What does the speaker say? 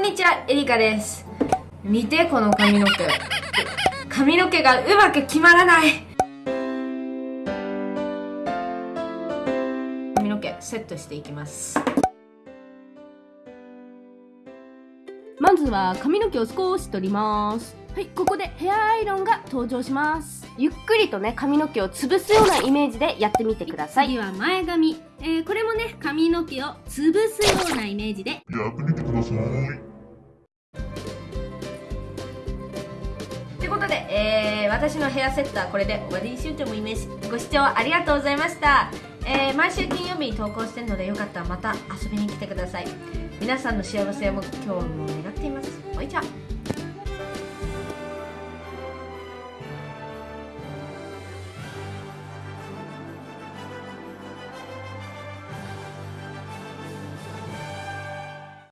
にちは、エリカです。見て、この髪の毛。髪の毛がうまく決まらない。髪の毛、セットしていきます。まずは髪の毛を少し取りますはいここでヘアアイロンが登場しますゆっくりとね髪の毛を潰すようなイメージでやってみてください次は前髪、えーこれもね髪の毛を潰すようなイメージでやってみてください。ことで、えー、私のヘアセットはこれで終わりにしようと思います。ご視聴ありがとうございました。えー、毎週金曜日に投稿してるのでよかったらまた遊びに来てください。皆さんの幸せを今日も願っています。おいちゃ。